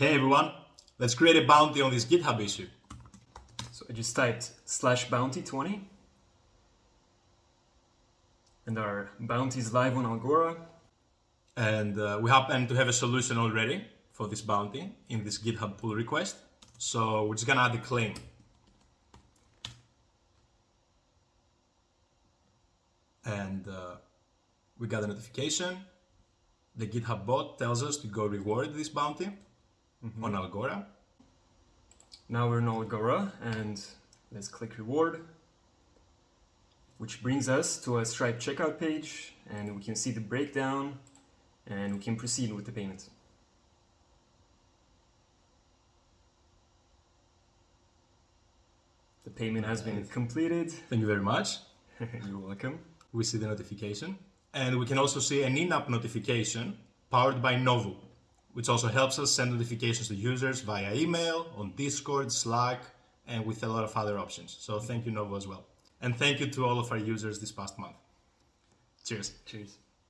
Hey everyone, let's create a bounty on this GitHub issue. So I just typed slash bounty 20 and our bounty is live on Algora. And uh, we happen to have a solution already for this bounty in this GitHub pull request. So we're just gonna add a claim. And uh, we got a notification. The GitHub bot tells us to go reward this bounty mm -hmm. on Algora. Now we're in Algora and let's click reward, which brings us to a Stripe checkout page and we can see the breakdown and we can proceed with the payment. The payment has been completed. Thank you very much. You're welcome. We see the notification. And we can also see an in-app notification powered by Novu which also helps us send notifications to users via email, on Discord, Slack, and with a lot of other options. So thank you, Novu, as well. And thank you to all of our users this past month. Cheers. Cheers.